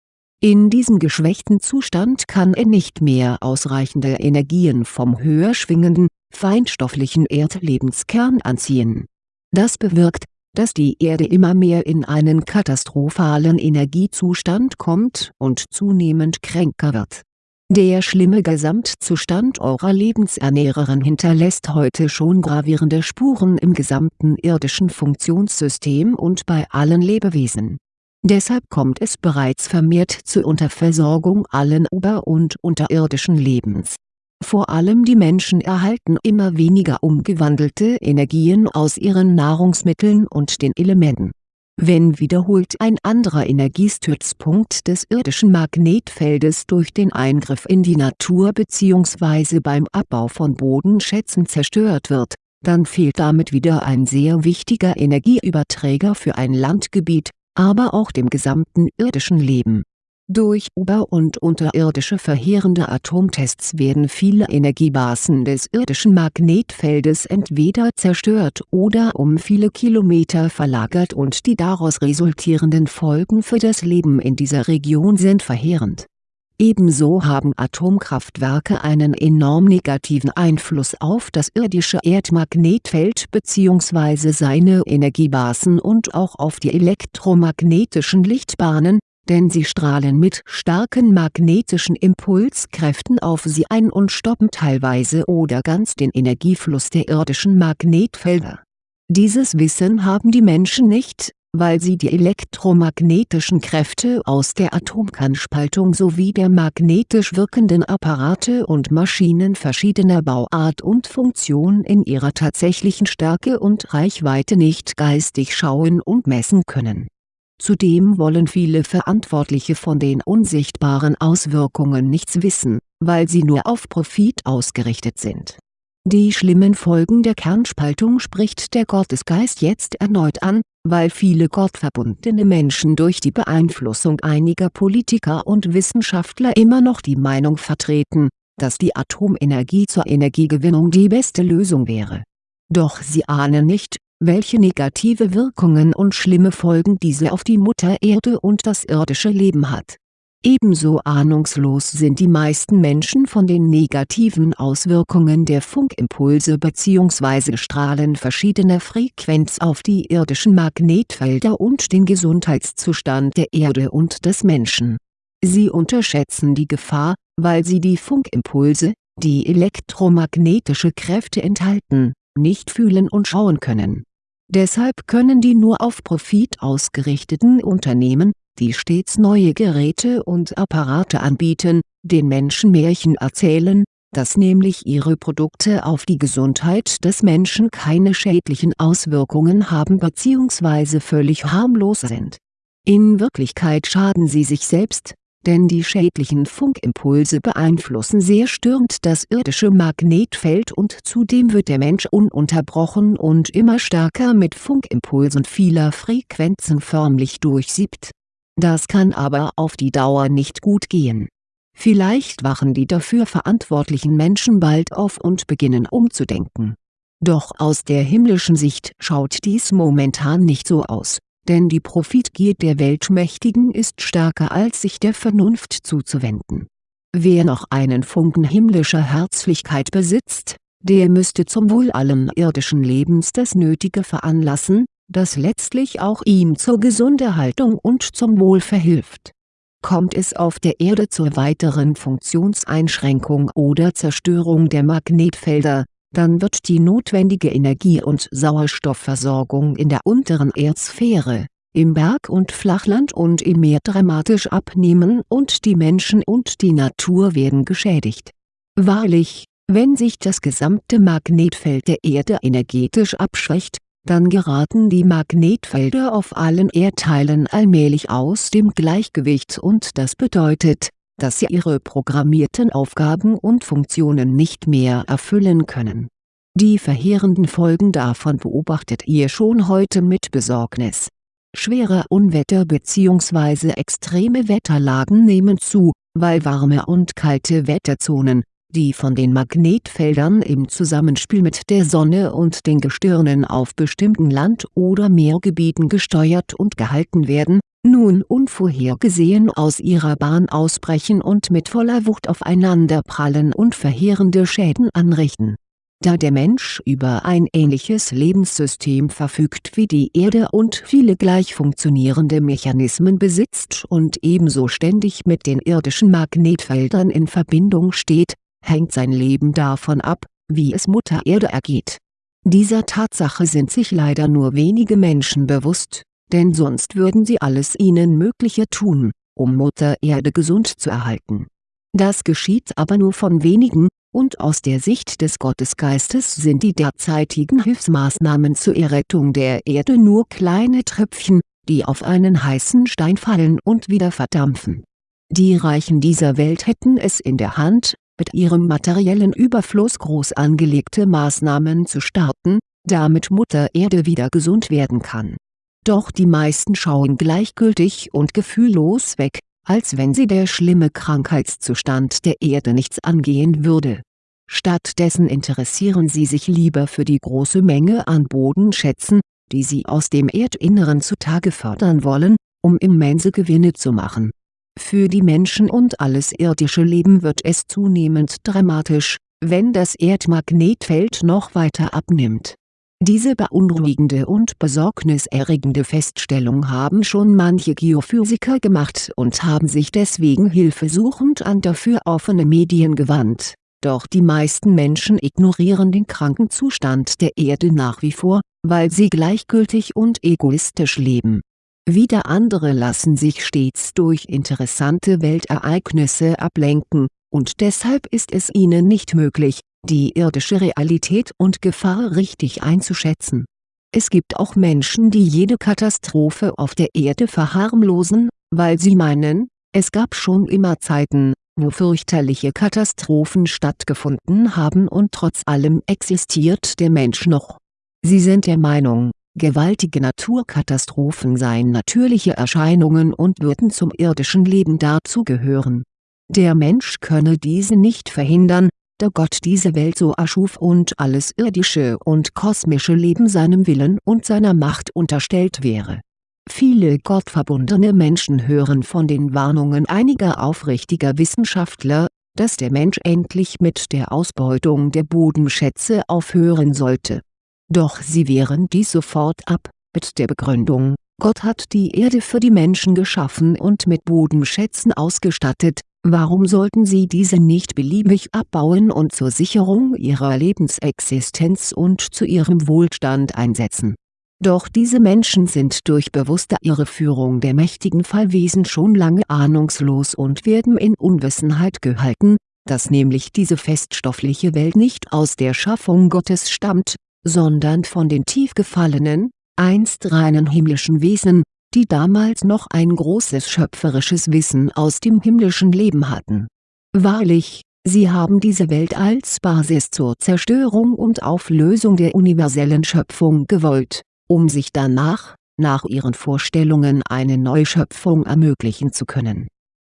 In diesem geschwächten Zustand kann er nicht mehr ausreichende Energien vom höher schwingenden, feinstofflichen Erdlebenskern anziehen. Das bewirkt, dass die Erde immer mehr in einen katastrophalen Energiezustand kommt und zunehmend kränker wird der schlimme Gesamtzustand eurer Lebensernährerin hinterlässt heute schon gravierende Spuren im gesamten irdischen Funktionssystem und bei allen Lebewesen. Deshalb kommt es bereits vermehrt zur Unterversorgung allen ober- und unterirdischen Lebens. Vor allem die Menschen erhalten immer weniger umgewandelte Energien aus ihren Nahrungsmitteln und den Elementen wenn wiederholt ein anderer Energiestützpunkt des irdischen Magnetfeldes durch den Eingriff in die Natur bzw. beim Abbau von Bodenschätzen zerstört wird, dann fehlt damit wieder ein sehr wichtiger Energieüberträger für ein Landgebiet, aber auch dem gesamten irdischen Leben durch ober- und unterirdische verheerende Atomtests werden viele Energiebasen des irdischen Magnetfeldes entweder zerstört oder um viele Kilometer verlagert und die daraus resultierenden Folgen für das Leben in dieser Region sind verheerend. Ebenso haben Atomkraftwerke einen enorm negativen Einfluss auf das irdische Erdmagnetfeld bzw. seine Energiebasen und auch auf die elektromagnetischen Lichtbahnen denn sie strahlen mit starken magnetischen Impulskräften auf sie ein und stoppen teilweise oder ganz den Energiefluss der irdischen Magnetfelder. Dieses Wissen haben die Menschen nicht, weil sie die elektromagnetischen Kräfte aus der Atomkernspaltung sowie der magnetisch wirkenden Apparate und Maschinen verschiedener Bauart und Funktion in ihrer tatsächlichen Stärke und Reichweite nicht geistig schauen und messen können. Zudem wollen viele Verantwortliche von den unsichtbaren Auswirkungen nichts wissen, weil sie nur auf Profit ausgerichtet sind die schlimmen Folgen der Kernspaltung spricht der Gottesgeist jetzt erneut an, weil viele gottverbundene Menschen durch die Beeinflussung einiger Politiker und Wissenschaftler immer noch die Meinung vertreten, dass die Atomenergie zur Energiegewinnung die beste Lösung wäre. Doch sie ahnen nicht, welche negative Wirkungen und schlimme Folgen diese auf die Mutter Erde und das irdische Leben hat Ebenso ahnungslos sind die meisten Menschen von den negativen Auswirkungen der Funkimpulse bzw. Strahlen verschiedener Frequenz auf die irdischen Magnetfelder und den Gesundheitszustand der Erde und des Menschen. Sie unterschätzen die Gefahr, weil sie die Funkimpulse, die elektromagnetische Kräfte enthalten, nicht fühlen und schauen können. Deshalb können die nur auf Profit ausgerichteten Unternehmen die stets neue Geräte und Apparate anbieten, den Menschen Märchen erzählen, dass nämlich ihre Produkte auf die Gesundheit des Menschen keine schädlichen Auswirkungen haben bzw. völlig harmlos sind. In Wirklichkeit schaden sie sich selbst, denn die schädlichen Funkimpulse beeinflussen sehr störend das irdische Magnetfeld und zudem wird der Mensch ununterbrochen und immer stärker mit Funkimpulsen vieler Frequenzen förmlich durchsiebt das kann aber auf die Dauer nicht gut gehen. Vielleicht wachen die dafür verantwortlichen Menschen bald auf und beginnen umzudenken. Doch aus der himmlischen Sicht schaut dies momentan nicht so aus, denn die Profitgier der Weltmächtigen ist stärker als sich der Vernunft zuzuwenden. Wer noch einen Funken himmlischer Herzlichkeit besitzt, der müsste zum Wohl allen irdischen Lebens das Nötige veranlassen, das letztlich auch ihm zur Gesunderhaltung und zum Wohl verhilft. Kommt es auf der Erde zur weiteren Funktionseinschränkung oder Zerstörung der Magnetfelder, dann wird die notwendige Energie- und Sauerstoffversorgung in der unteren Erdsphäre, im Berg- und Flachland und im Meer dramatisch abnehmen und die Menschen und die Natur werden geschädigt. Wahrlich, wenn sich das gesamte Magnetfeld der Erde energetisch abschwächt, dann geraten die Magnetfelder auf allen Erdteilen allmählich aus dem Gleichgewicht und das bedeutet, dass sie ihre programmierten Aufgaben und Funktionen nicht mehr erfüllen können. Die verheerenden Folgen davon beobachtet ihr schon heute mit Besorgnis. Schwere Unwetter bzw. extreme Wetterlagen nehmen zu, weil warme und kalte Wetterzonen, die von den Magnetfeldern im Zusammenspiel mit der Sonne und den Gestirnen auf bestimmten Land- oder Meergebieten gesteuert und gehalten werden, nun unvorhergesehen aus ihrer Bahn ausbrechen und mit voller Wucht aufeinanderprallen und verheerende Schäden anrichten. Da der Mensch über ein ähnliches Lebenssystem verfügt wie die Erde und viele gleich funktionierende Mechanismen besitzt und ebenso ständig mit den irdischen Magnetfeldern in Verbindung steht, hängt sein Leben davon ab, wie es Mutter Erde ergeht. Dieser Tatsache sind sich leider nur wenige Menschen bewusst, denn sonst würden sie alles ihnen Mögliche tun, um Mutter Erde gesund zu erhalten. Das geschieht aber nur von wenigen, und aus der Sicht des Gottesgeistes sind die derzeitigen Hilfsmaßnahmen zur Errettung der Erde nur kleine Tröpfchen, die auf einen heißen Stein fallen und wieder verdampfen. Die Reichen dieser Welt hätten es in der Hand, mit ihrem materiellen Überfluss groß angelegte Maßnahmen zu starten, damit Mutter Erde wieder gesund werden kann. Doch die meisten schauen gleichgültig und gefühllos weg, als wenn sie der schlimme Krankheitszustand der Erde nichts angehen würde. Stattdessen interessieren sie sich lieber für die große Menge an Bodenschätzen, die sie aus dem Erdinneren zutage fördern wollen, um immense Gewinne zu machen für die Menschen und alles irdische Leben wird es zunehmend dramatisch, wenn das Erdmagnetfeld noch weiter abnimmt. Diese beunruhigende und besorgniserregende Feststellung haben schon manche Geophysiker gemacht und haben sich deswegen hilfesuchend an dafür offene Medien gewandt, doch die meisten Menschen ignorieren den kranken Zustand der Erde nach wie vor, weil sie gleichgültig und egoistisch leben. Wieder andere lassen sich stets durch interessante Weltereignisse ablenken, und deshalb ist es ihnen nicht möglich, die irdische Realität und Gefahr richtig einzuschätzen. Es gibt auch Menschen die jede Katastrophe auf der Erde verharmlosen, weil sie meinen, es gab schon immer Zeiten, wo fürchterliche Katastrophen stattgefunden haben und trotz allem existiert der Mensch noch. Sie sind der Meinung, gewaltige Naturkatastrophen seien natürliche Erscheinungen und würden zum irdischen Leben dazugehören. Der Mensch könne diese nicht verhindern, da Gott diese Welt so erschuf und alles irdische und kosmische Leben seinem Willen und seiner Macht unterstellt wäre. Viele gottverbundene Menschen hören von den Warnungen einiger aufrichtiger Wissenschaftler, dass der Mensch endlich mit der Ausbeutung der Bodenschätze aufhören sollte. Doch sie wehren dies sofort ab, mit der Begründung, Gott hat die Erde für die Menschen geschaffen und mit Bodenschätzen ausgestattet, Warum sollten sie diese nicht beliebig abbauen und zur Sicherung ihrer Lebensexistenz und zu ihrem Wohlstand einsetzen? Doch diese Menschen sind durch bewusste Irreführung der mächtigen Fallwesen schon lange ahnungslos und werden in Unwissenheit gehalten, dass nämlich diese feststoffliche Welt nicht aus der Schaffung Gottes stammt, sondern von den tief gefallenen, einst reinen himmlischen Wesen, die damals noch ein großes schöpferisches Wissen aus dem himmlischen Leben hatten. Wahrlich, sie haben diese Welt als Basis zur Zerstörung und Auflösung der universellen Schöpfung gewollt, um sich danach, nach ihren Vorstellungen eine Neuschöpfung ermöglichen zu können.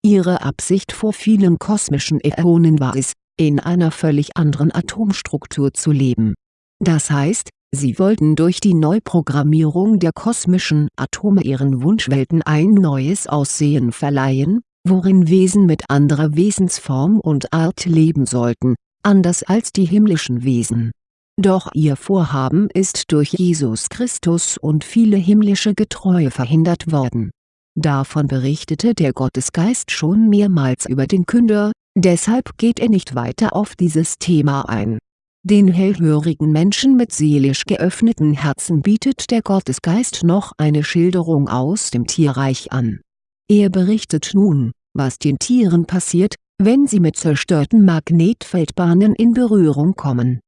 Ihre Absicht vor vielen kosmischen Äonen war es, in einer völlig anderen Atomstruktur zu leben. Das heißt, Sie wollten durch die Neuprogrammierung der kosmischen Atome ihren Wunschwelten ein neues Aussehen verleihen, worin Wesen mit anderer Wesensform und Art leben sollten, anders als die himmlischen Wesen. Doch ihr Vorhaben ist durch Jesus Christus und viele himmlische Getreue verhindert worden. Davon berichtete der Gottesgeist schon mehrmals über den Künder, deshalb geht er nicht weiter auf dieses Thema ein den hellhörigen Menschen mit seelisch geöffneten Herzen bietet der Gottesgeist noch eine Schilderung aus dem Tierreich an. Er berichtet nun, was den Tieren passiert, wenn sie mit zerstörten Magnetfeldbahnen in Berührung kommen.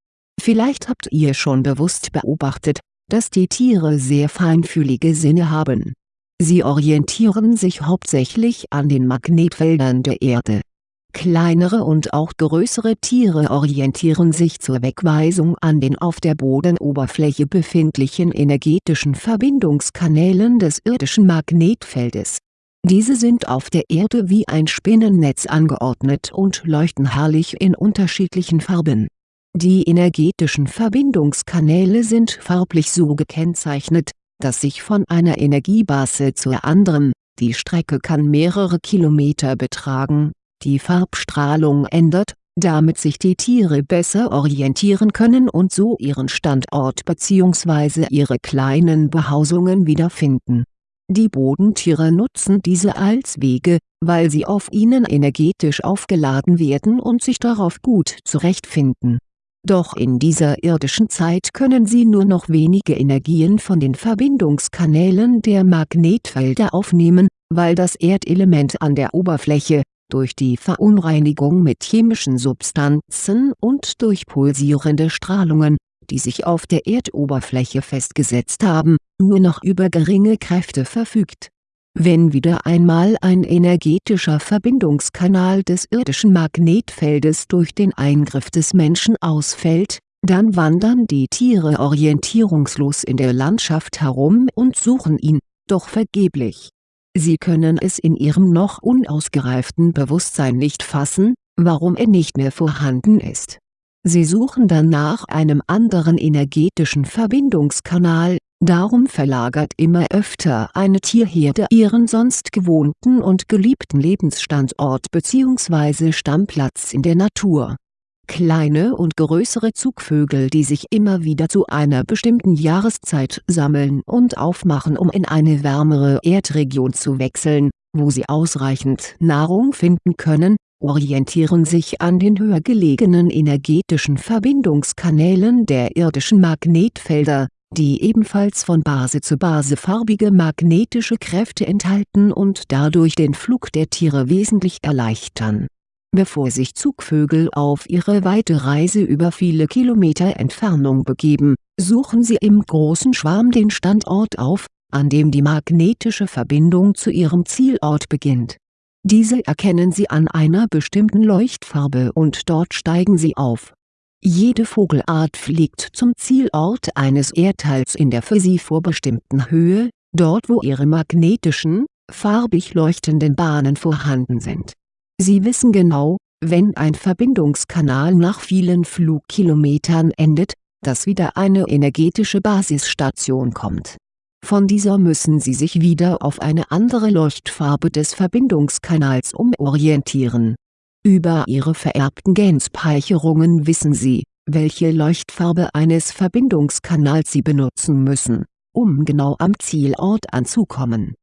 Vielleicht habt ihr schon bewusst beobachtet, dass die Tiere sehr feinfühlige Sinne haben. Sie orientieren sich hauptsächlich an den Magnetfeldern der Erde Kleinere und auch größere Tiere orientieren sich zur Wegweisung an den auf der Bodenoberfläche befindlichen energetischen Verbindungskanälen des irdischen Magnetfeldes. Diese sind auf der Erde wie ein Spinnennetz angeordnet und leuchten herrlich in unterschiedlichen Farben. Die energetischen Verbindungskanäle sind farblich so gekennzeichnet, dass sich von einer Energiebase zur anderen, die Strecke kann mehrere Kilometer betragen, die Farbstrahlung ändert, damit sich die Tiere besser orientieren können und so ihren Standort bzw. ihre kleinen Behausungen wiederfinden. Die Bodentiere nutzen diese als Wege, weil sie auf ihnen energetisch aufgeladen werden und sich darauf gut zurechtfinden. Doch in dieser irdischen Zeit können sie nur noch wenige Energien von den Verbindungskanälen der Magnetfelder aufnehmen, weil das Erdelement an der Oberfläche, durch die Verunreinigung mit chemischen Substanzen und durch pulsierende Strahlungen, die sich auf der Erdoberfläche festgesetzt haben, nur noch über geringe Kräfte verfügt. Wenn wieder einmal ein energetischer Verbindungskanal des irdischen Magnetfeldes durch den Eingriff des Menschen ausfällt, dann wandern die Tiere orientierungslos in der Landschaft herum und suchen ihn, doch vergeblich Sie können es in Ihrem noch unausgereiften Bewusstsein nicht fassen, warum er nicht mehr vorhanden ist. Sie suchen dann nach einem anderen energetischen Verbindungskanal, darum verlagert immer öfter eine Tierherde ihren sonst gewohnten und geliebten Lebensstandort bzw. Stammplatz in der Natur kleine und größere Zugvögel die sich immer wieder zu einer bestimmten Jahreszeit sammeln und aufmachen um in eine wärmere Erdregion zu wechseln, wo sie ausreichend Nahrung finden können, orientieren sich an den höher gelegenen energetischen Verbindungskanälen der irdischen Magnetfelder, die ebenfalls von Base zu Base farbige magnetische Kräfte enthalten und dadurch den Flug der Tiere wesentlich erleichtern. Bevor sich Zugvögel auf ihre weite Reise über viele Kilometer Entfernung begeben, suchen sie im großen Schwarm den Standort auf, an dem die magnetische Verbindung zu ihrem Zielort beginnt. Diese erkennen sie an einer bestimmten Leuchtfarbe und dort steigen sie auf jede Vogelart fliegt zum Zielort eines Erdteils in der für sie vorbestimmten Höhe, dort wo ihre magnetischen, farbig leuchtenden Bahnen vorhanden sind. Sie wissen genau, wenn ein Verbindungskanal nach vielen Flugkilometern endet, dass wieder eine energetische Basisstation kommt. Von dieser müssen sie sich wieder auf eine andere Leuchtfarbe des Verbindungskanals umorientieren über ihre vererbten Genspeicherungen wissen sie, welche Leuchtfarbe eines Verbindungskanals sie benutzen müssen, um genau am Zielort anzukommen.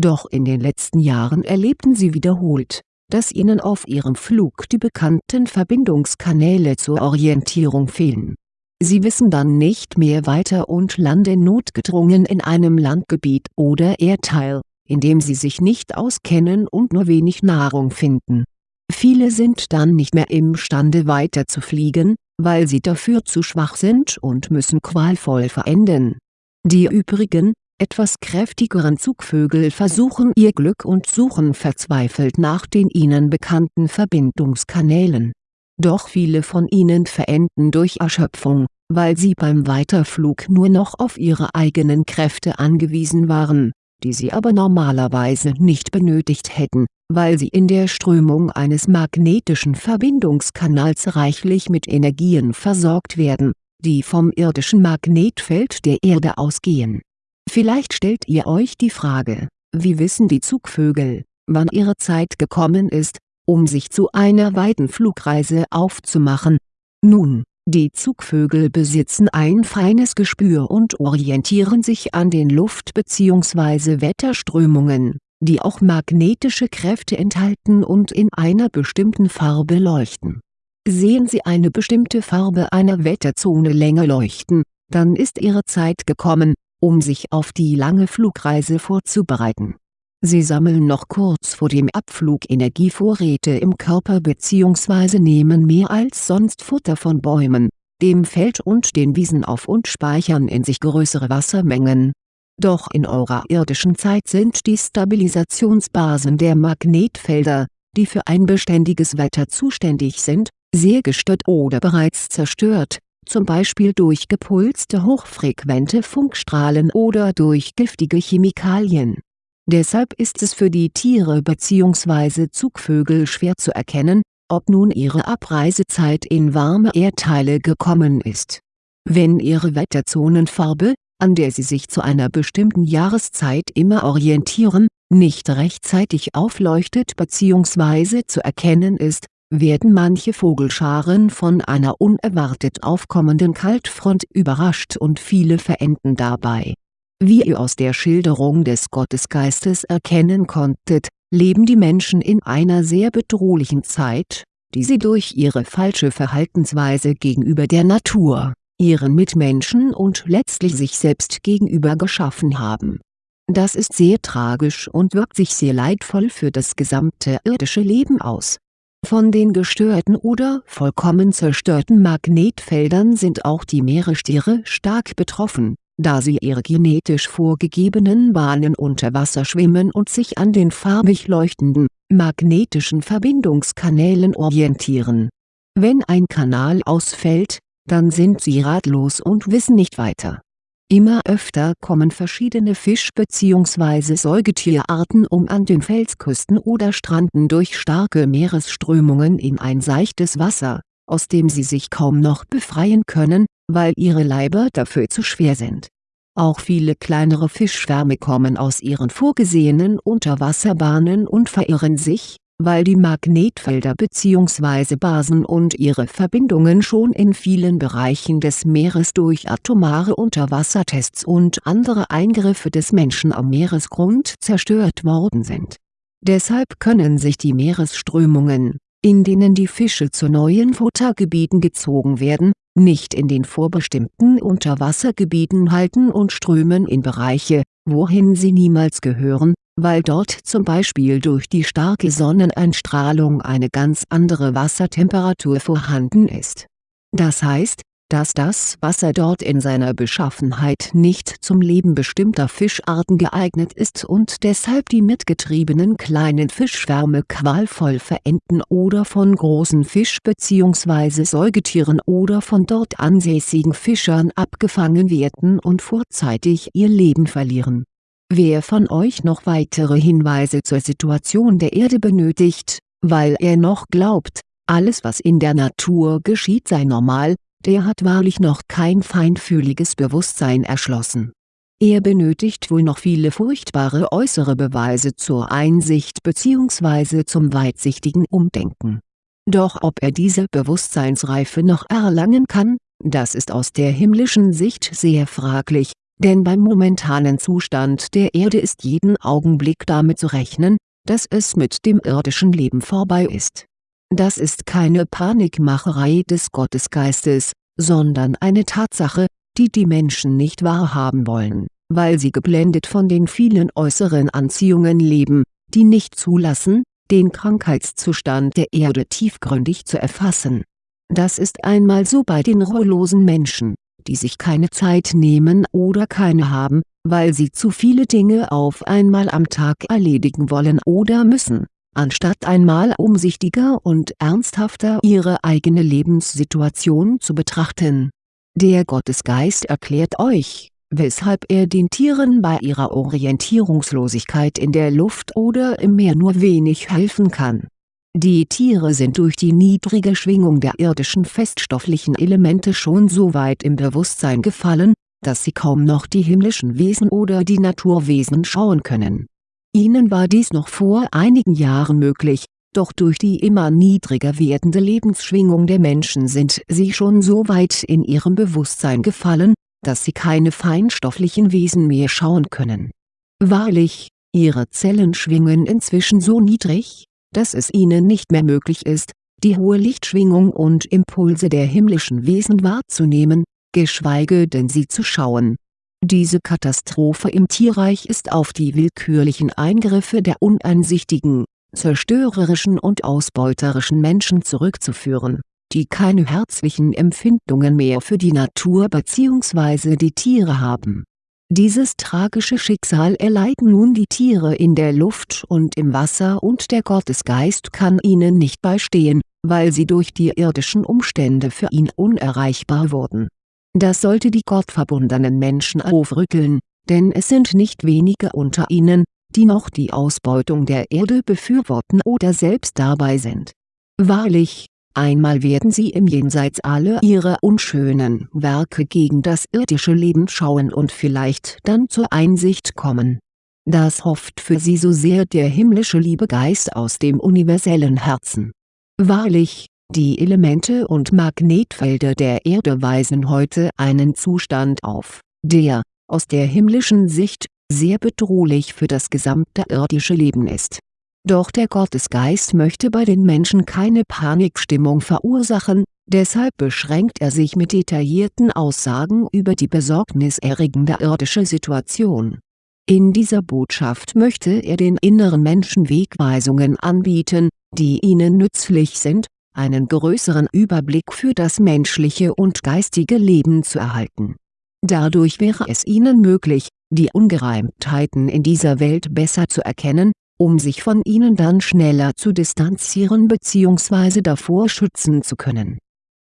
Doch in den letzten Jahren erlebten sie wiederholt, dass ihnen auf ihrem Flug die bekannten Verbindungskanäle zur Orientierung fehlen. Sie wissen dann nicht mehr weiter und landen notgedrungen in einem Landgebiet oder Erdteil, in dem sie sich nicht auskennen und nur wenig Nahrung finden Viele sind dann nicht mehr imstande weiter zu fliegen, weil sie dafür zu schwach sind und müssen qualvoll verenden. Die übrigen, etwas kräftigeren Zugvögel versuchen ihr Glück und suchen verzweifelt nach den ihnen bekannten Verbindungskanälen. Doch viele von ihnen verenden durch Erschöpfung, weil sie beim Weiterflug nur noch auf ihre eigenen Kräfte angewiesen waren, die sie aber normalerweise nicht benötigt hätten weil sie in der Strömung eines magnetischen Verbindungskanals reichlich mit Energien versorgt werden, die vom irdischen Magnetfeld der Erde ausgehen. Vielleicht stellt ihr euch die Frage, wie wissen die Zugvögel, wann ihre Zeit gekommen ist, um sich zu einer weiten Flugreise aufzumachen? Nun, die Zugvögel besitzen ein feines Gespür und orientieren sich an den Luft- bzw. Wetterströmungen die auch magnetische Kräfte enthalten und in einer bestimmten Farbe leuchten. Sehen Sie eine bestimmte Farbe einer Wetterzone länger leuchten, dann ist Ihre Zeit gekommen, um sich auf die lange Flugreise vorzubereiten. Sie sammeln noch kurz vor dem Abflug Energievorräte im Körper bzw. nehmen mehr als sonst Futter von Bäumen, dem Feld und den Wiesen auf und speichern in sich größere Wassermengen doch in eurer irdischen Zeit sind die Stabilisationsbasen der Magnetfelder, die für ein beständiges Wetter zuständig sind, sehr gestört oder bereits zerstört, zum Beispiel durch gepulste hochfrequente Funkstrahlen oder durch giftige Chemikalien. Deshalb ist es für die Tiere bzw. Zugvögel schwer zu erkennen, ob nun ihre Abreisezeit in warme Erdteile gekommen ist. Wenn ihre Wetterzonenfarbe, an der sie sich zu einer bestimmten Jahreszeit immer orientieren, nicht rechtzeitig aufleuchtet bzw. zu erkennen ist, werden manche Vogelscharen von einer unerwartet aufkommenden Kaltfront überrascht und viele verenden dabei. Wie ihr aus der Schilderung des Gottesgeistes erkennen konntet, leben die Menschen in einer sehr bedrohlichen Zeit, die sie durch ihre falsche Verhaltensweise gegenüber der Natur ihren Mitmenschen und letztlich sich selbst gegenüber geschaffen haben. Das ist sehr tragisch und wirkt sich sehr leidvoll für das gesamte irdische Leben aus. Von den gestörten oder vollkommen zerstörten Magnetfeldern sind auch die Meerestiere stark betroffen, da sie ihre genetisch vorgegebenen Bahnen unter Wasser schwimmen und sich an den farbig leuchtenden, magnetischen Verbindungskanälen orientieren. Wenn ein Kanal ausfällt, dann sind sie ratlos und wissen nicht weiter. Immer öfter kommen verschiedene Fisch- bzw. Säugetierarten um an den Felsküsten oder Stranden durch starke Meeresströmungen in ein seichtes Wasser, aus dem sie sich kaum noch befreien können, weil ihre Leiber dafür zu schwer sind. Auch viele kleinere Fischschwärme kommen aus ihren vorgesehenen Unterwasserbahnen und verirren sich, weil die Magnetfelder bzw. Basen und ihre Verbindungen schon in vielen Bereichen des Meeres durch atomare Unterwassertests und andere Eingriffe des Menschen am Meeresgrund zerstört worden sind. Deshalb können sich die Meeresströmungen, in denen die Fische zu neuen Futtergebieten gezogen werden, nicht in den vorbestimmten Unterwassergebieten halten und strömen in Bereiche, wohin sie niemals gehören, weil dort zum Beispiel durch die starke Sonneneinstrahlung eine ganz andere Wassertemperatur vorhanden ist. Das heißt, dass das Wasser dort in seiner Beschaffenheit nicht zum Leben bestimmter Fischarten geeignet ist und deshalb die mitgetriebenen kleinen Fischschwärme qualvoll verenden oder von großen Fisch- bzw. Säugetieren oder von dort ansässigen Fischern abgefangen werden und vorzeitig ihr Leben verlieren. Wer von euch noch weitere Hinweise zur Situation der Erde benötigt, weil er noch glaubt, alles was in der Natur geschieht sei normal, der hat wahrlich noch kein feinfühliges Bewusstsein erschlossen. Er benötigt wohl noch viele furchtbare äußere Beweise zur Einsicht bzw. zum weitsichtigen Umdenken. Doch ob er diese Bewusstseinsreife noch erlangen kann, das ist aus der himmlischen Sicht sehr fraglich, denn beim momentanen Zustand der Erde ist jeden Augenblick damit zu rechnen, dass es mit dem irdischen Leben vorbei ist das ist keine Panikmacherei des Gottesgeistes, sondern eine Tatsache, die die Menschen nicht wahrhaben wollen, weil sie geblendet von den vielen äußeren Anziehungen leben, die nicht zulassen, den Krankheitszustand der Erde tiefgründig zu erfassen. Das ist einmal so bei den ruhelosen Menschen, die sich keine Zeit nehmen oder keine haben, weil sie zu viele Dinge auf einmal am Tag erledigen wollen oder müssen anstatt einmal umsichtiger und ernsthafter ihre eigene Lebenssituation zu betrachten. Der Gottesgeist erklärt euch, weshalb er den Tieren bei ihrer Orientierungslosigkeit in der Luft oder im Meer nur wenig helfen kann. Die Tiere sind durch die niedrige Schwingung der irdischen feststofflichen Elemente schon so weit im Bewusstsein gefallen, dass sie kaum noch die himmlischen Wesen oder die Naturwesen schauen können Ihnen war dies noch vor einigen Jahren möglich, doch durch die immer niedriger werdende Lebensschwingung der Menschen sind sie schon so weit in ihrem Bewusstsein gefallen, dass sie keine feinstofflichen Wesen mehr schauen können. Wahrlich, ihre Zellen schwingen inzwischen so niedrig, dass es ihnen nicht mehr möglich ist, die hohe Lichtschwingung und Impulse der himmlischen Wesen wahrzunehmen, geschweige denn sie zu schauen diese Katastrophe im Tierreich ist auf die willkürlichen Eingriffe der uneinsichtigen, zerstörerischen und ausbeuterischen Menschen zurückzuführen, die keine herzlichen Empfindungen mehr für die Natur bzw. die Tiere haben. Dieses tragische Schicksal erleiden nun die Tiere in der Luft und im Wasser und der Gottesgeist kann ihnen nicht beistehen, weil sie durch die irdischen Umstände für ihn unerreichbar wurden das sollte die gottverbundenen Menschen aufrütteln, denn es sind nicht wenige unter ihnen, die noch die Ausbeutung der Erde befürworten oder selbst dabei sind. Wahrlich, einmal werden sie im Jenseits alle ihre unschönen Werke gegen das irdische Leben schauen und vielleicht dann zur Einsicht kommen. Das hofft für sie so sehr der himmlische Liebegeist aus dem universellen Herzen. Wahrlich, die Elemente und Magnetfelder der Erde weisen heute einen Zustand auf, der, aus der himmlischen Sicht, sehr bedrohlich für das gesamte irdische Leben ist. Doch der Gottesgeist möchte bei den Menschen keine Panikstimmung verursachen, deshalb beschränkt er sich mit detaillierten Aussagen über die besorgniserregende irdische Situation. In dieser Botschaft möchte er den inneren Menschen Wegweisungen anbieten, die ihnen nützlich sind, einen größeren Überblick für das menschliche und geistige Leben zu erhalten. Dadurch wäre es ihnen möglich, die Ungereimtheiten in dieser Welt besser zu erkennen, um sich von ihnen dann schneller zu distanzieren bzw. davor schützen zu können.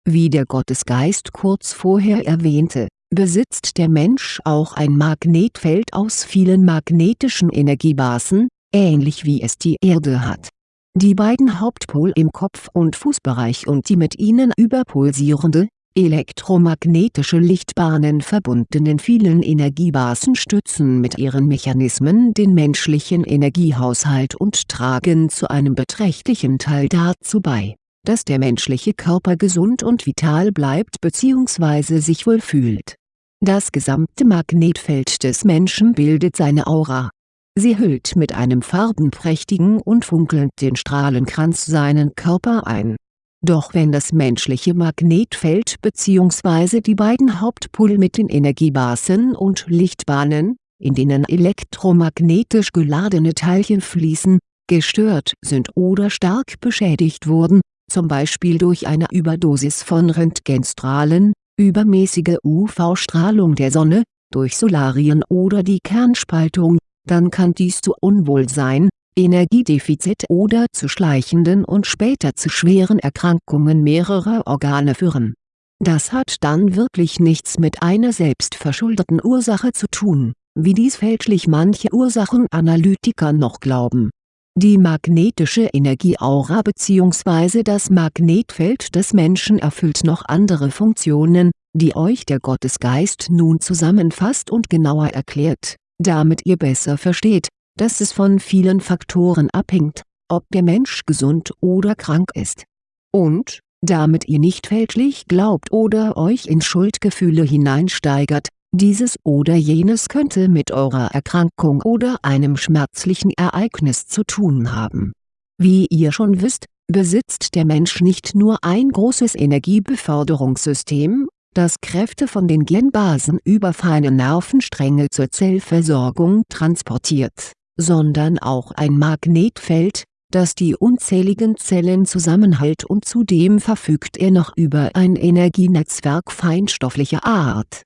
Wie der Gottesgeist kurz vorher erwähnte, besitzt der Mensch auch ein Magnetfeld aus vielen magnetischen Energiebasen, ähnlich wie es die Erde hat die beiden Hauptpol im Kopf- und Fußbereich und die mit ihnen überpulsierende, elektromagnetische Lichtbahnen verbundenen vielen Energiebasen stützen mit ihren Mechanismen den menschlichen Energiehaushalt und tragen zu einem beträchtlichen Teil dazu bei, dass der menschliche Körper gesund und vital bleibt bzw. sich wohl fühlt. Das gesamte Magnetfeld des Menschen bildet seine Aura Sie hüllt mit einem farbenprächtigen und funkelnden Strahlenkranz seinen Körper ein. Doch wenn das menschliche Magnetfeld bzw. die beiden Hauptpole mit den Energiebasen und Lichtbahnen, in denen elektromagnetisch geladene Teilchen fließen, gestört sind oder stark beschädigt wurden, zum Beispiel durch eine Überdosis von Röntgenstrahlen, übermäßige UV-Strahlung der Sonne, durch Solarien oder die Kernspaltung, dann kann dies zu Unwohlsein, Energiedefizit oder zu schleichenden und später zu schweren Erkrankungen mehrerer Organe führen. Das hat dann wirklich nichts mit einer selbstverschuldeten Ursache zu tun, wie dies fälschlich manche Ursachenanalytiker noch glauben die magnetische Energieaura bzw. das Magnetfeld des Menschen erfüllt noch andere Funktionen, die euch der Gottesgeist nun zusammenfasst und genauer erklärt, damit ihr besser versteht, dass es von vielen Faktoren abhängt, ob der Mensch gesund oder krank ist. Und, damit ihr nicht fälschlich glaubt oder euch in Schuldgefühle hineinsteigert, dieses oder jenes könnte mit eurer Erkrankung oder einem schmerzlichen Ereignis zu tun haben. Wie ihr schon wisst, besitzt der Mensch nicht nur ein großes Energiebeförderungssystem, das Kräfte von den Genbasen über feine Nervenstränge zur Zellversorgung transportiert, sondern auch ein Magnetfeld, das die unzähligen Zellen zusammenhält und zudem verfügt er noch über ein Energienetzwerk feinstofflicher Art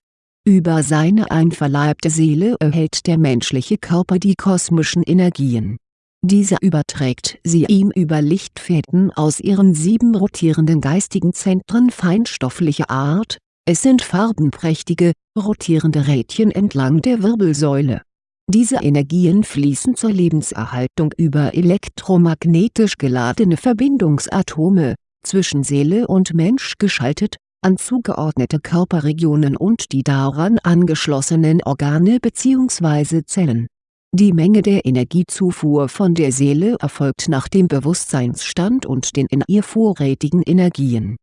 über seine einverleibte Seele erhält der menschliche Körper die kosmischen Energien. Dieser überträgt sie ihm über Lichtfäden aus ihren sieben rotierenden geistigen Zentren feinstofflicher Art, es sind farbenprächtige, rotierende Rädchen entlang der Wirbelsäule. Diese Energien fließen zur Lebenserhaltung über elektromagnetisch geladene Verbindungsatome, zwischen Seele und Mensch geschaltet, an zugeordnete Körperregionen und die daran angeschlossenen Organe bzw. Zellen. Die Menge der Energiezufuhr von der Seele erfolgt nach dem Bewusstseinsstand und den in ihr vorrätigen Energien.